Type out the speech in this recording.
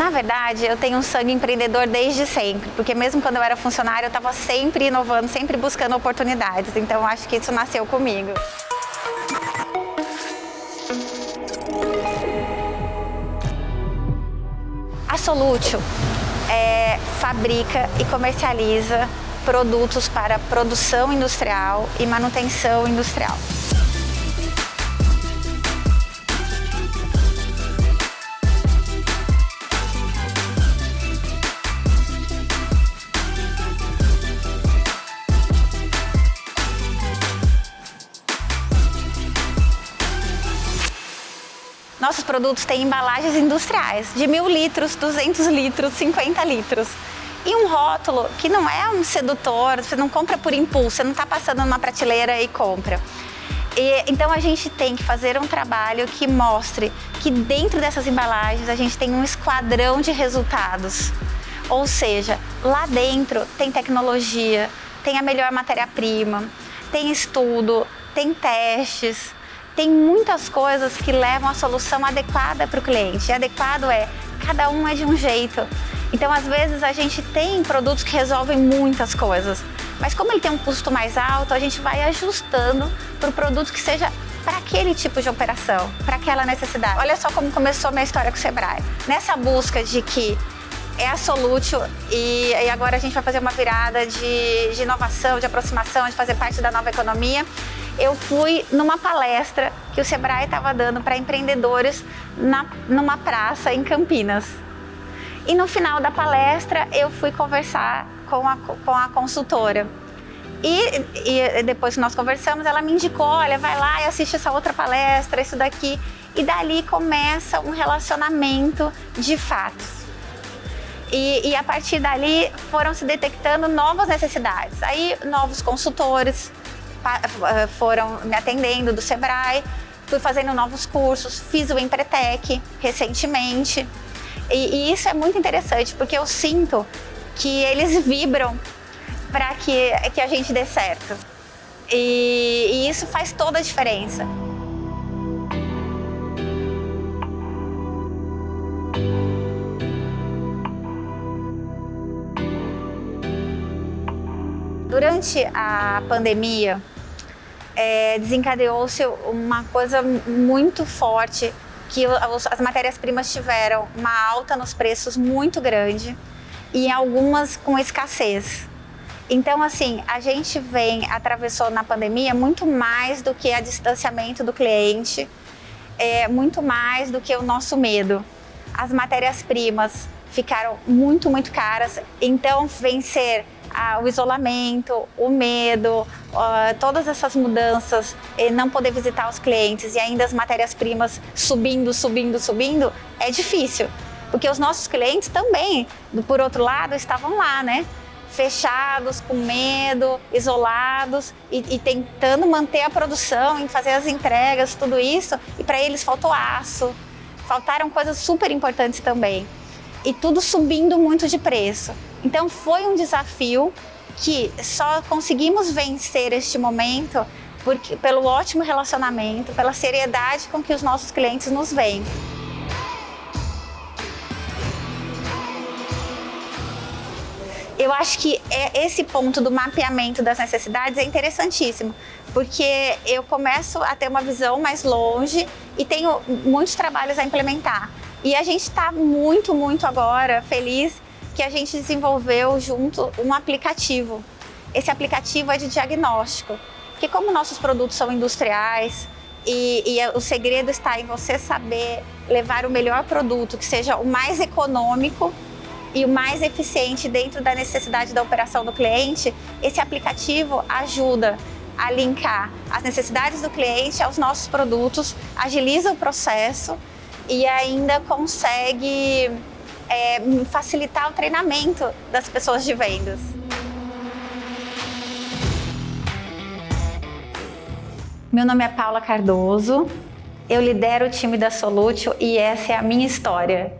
Na verdade, eu tenho um sangue empreendedor desde sempre, porque mesmo quando eu era funcionária, eu estava sempre inovando, sempre buscando oportunidades. Então, acho que isso nasceu comigo. A Solútil é, fabrica e comercializa produtos para produção industrial e manutenção industrial. Nossos produtos têm embalagens industriais de mil litros, 200 litros, 50 litros. E um rótulo que não é um sedutor, você não compra por impulso, você não está passando numa prateleira e compra. E, então a gente tem que fazer um trabalho que mostre que dentro dessas embalagens a gente tem um esquadrão de resultados. Ou seja, lá dentro tem tecnologia, tem a melhor matéria-prima, tem estudo, tem testes, tem muitas coisas que levam a solução adequada para o cliente. E adequado é, cada um é de um jeito. Então, às vezes, a gente tem produtos que resolvem muitas coisas, mas como ele tem um custo mais alto, a gente vai ajustando para o produto que seja para aquele tipo de operação, para aquela necessidade. Olha só como começou minha história com o Sebrae. Nessa busca de que é a e, e, agora a gente vai fazer uma virada de, de inovação, de aproximação, de fazer parte da nova economia eu fui numa palestra que o Sebrae estava dando para empreendedores na, numa praça em Campinas. E no final da palestra eu fui conversar com a, com a consultora. E, e depois que nós conversamos, ela me indicou, olha, vai lá e assiste essa outra palestra, isso daqui. E dali começa um relacionamento de fatos. E, e, a partir dali foram se detectando novas necessidades. Aí novos consultores, foram me atendendo do Sebrae, fui fazendo novos cursos, fiz o Empretec recentemente. E, e isso é muito interessante, porque eu sinto que eles vibram para que, que a gente dê certo. E, e isso faz toda a diferença. Durante a pandemia, é, desencadeou-se uma coisa muito forte, que as matérias-primas tiveram uma alta nos preços muito grande e algumas com escassez. Então, assim, a gente vem, atravessou na pandemia muito mais do que a distanciamento do cliente, é, muito mais do que o nosso medo. As matérias-primas ficaram muito, muito caras, então vencer o isolamento, o medo, todas essas mudanças, não poder visitar os clientes e ainda as matérias-primas subindo, subindo, subindo, é difícil. Porque os nossos clientes também, por outro lado, estavam lá, né? Fechados, com medo, isolados e, e tentando manter a produção, em fazer as entregas, tudo isso. E para eles faltou aço, faltaram coisas super importantes também. E tudo subindo muito de preço. Então foi um desafio que só conseguimos vencer este momento porque, pelo ótimo relacionamento, pela seriedade com que os nossos clientes nos veem. Eu acho que é esse ponto do mapeamento das necessidades é interessantíssimo, porque eu começo a ter uma visão mais longe e tenho muitos trabalhos a implementar. E a gente está muito, muito agora feliz que a gente desenvolveu junto um aplicativo. Esse aplicativo é de diagnóstico, que como nossos produtos são industriais e, e o segredo está em você saber levar o melhor produto, que seja o mais econômico e o mais eficiente dentro da necessidade da operação do cliente, esse aplicativo ajuda a linkar as necessidades do cliente aos nossos produtos, agiliza o processo e ainda consegue é, facilitar o treinamento das pessoas de vendas. Meu nome é Paula Cardoso, eu lidero o time da Solutio e essa é a minha história.